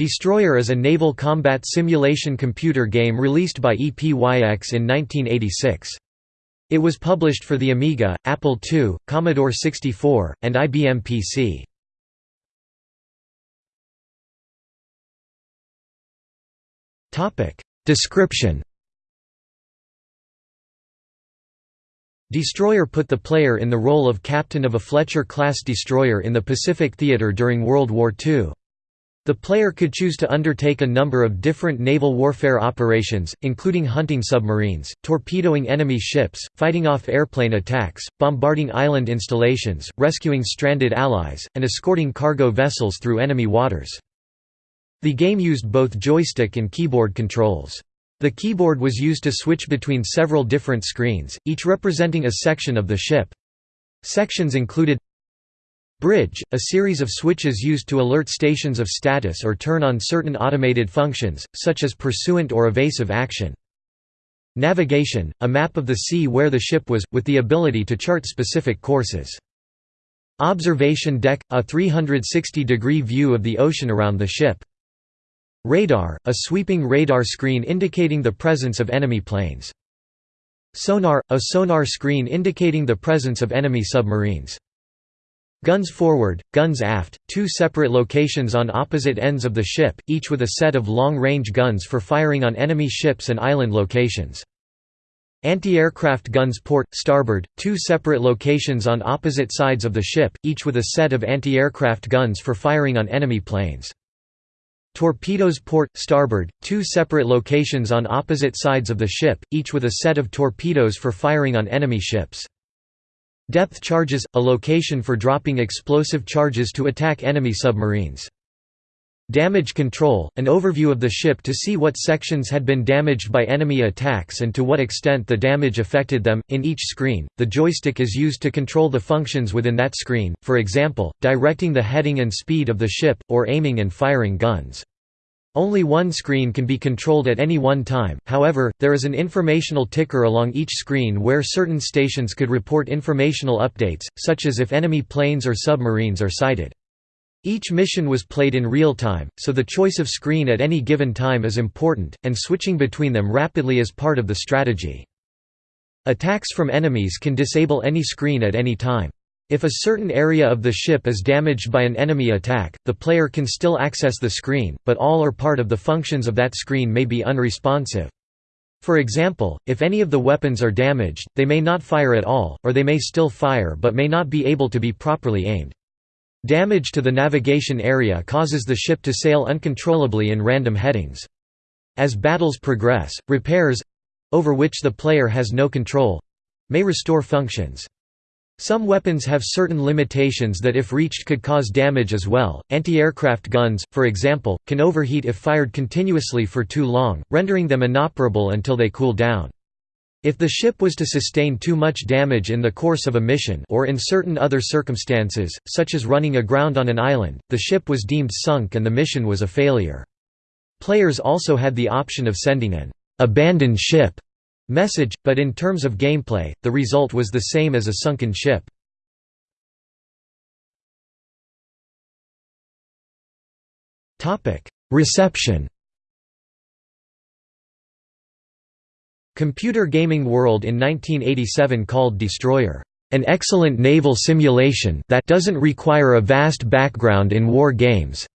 Destroyer is a naval combat simulation computer game released by EPYX in 1986. It was published for the Amiga, Apple II, Commodore 64, and IBM PC. Description Destroyer put the player in the role of captain of a Fletcher-class destroyer in the Pacific Theater during World War II. The player could choose to undertake a number of different naval warfare operations, including hunting submarines, torpedoing enemy ships, fighting off airplane attacks, bombarding island installations, rescuing stranded allies, and escorting cargo vessels through enemy waters. The game used both joystick and keyboard controls. The keyboard was used to switch between several different screens, each representing a section of the ship. Sections included Bridge, a series of switches used to alert stations of status or turn on certain automated functions, such as pursuant or evasive action. Navigation, a map of the sea where the ship was, with the ability to chart specific courses. Observation deck, a 360-degree view of the ocean around the ship. Radar, a sweeping radar screen indicating the presence of enemy planes. Sonar, a sonar screen indicating the presence of enemy submarines. Guns forward, guns aft, two separate locations on opposite ends of the ship, each with a set of long-range guns for firing on enemy ships and island locations. Anti-aircraft guns port, starboard, two separate locations on opposite sides of the ship, each with a set of anti-aircraft guns for firing on enemy planes. Torpedoes port, starboard, two separate locations on opposite sides of the ship, each with a set of torpedoes for firing on enemy ships. Depth charges – a location for dropping explosive charges to attack enemy submarines. Damage control – an overview of the ship to see what sections had been damaged by enemy attacks and to what extent the damage affected them. In each screen, the joystick is used to control the functions within that screen, for example, directing the heading and speed of the ship, or aiming and firing guns. Only one screen can be controlled at any one time, however, there is an informational ticker along each screen where certain stations could report informational updates, such as if enemy planes or submarines are sighted. Each mission was played in real time, so the choice of screen at any given time is important, and switching between them rapidly is part of the strategy. Attacks from enemies can disable any screen at any time. If a certain area of the ship is damaged by an enemy attack, the player can still access the screen, but all or part of the functions of that screen may be unresponsive. For example, if any of the weapons are damaged, they may not fire at all, or they may still fire but may not be able to be properly aimed. Damage to the navigation area causes the ship to sail uncontrollably in random headings. As battles progress, repairs—over which the player has no control—may restore functions. Some weapons have certain limitations that if reached could cause damage as well. Anti-aircraft guns, for example, can overheat if fired continuously for too long, rendering them inoperable until they cool down. If the ship was to sustain too much damage in the course of a mission or in certain other circumstances, such as running aground on an island, the ship was deemed sunk and the mission was a failure. Players also had the option of sending an abandoned ship message, but in terms of gameplay, the result was the same as a sunken ship. Reception Computer Gaming World in 1987 called Destroyer, "...an excellent naval simulation that doesn't require a vast background in war games."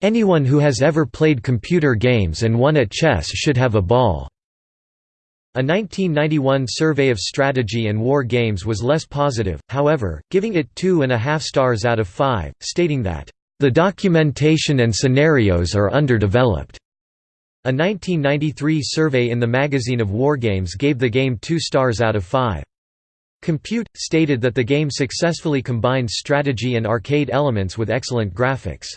Anyone who has ever played computer games and won at chess should have a ball. A 1991 survey of strategy and war games was less positive, however, giving it two and a half stars out of five, stating that, "...the documentation and scenarios are underdeveloped." A 1993 survey in the Magazine of Wargames gave the game two stars out of five. Compute, stated that the game successfully combines strategy and arcade elements with excellent graphics.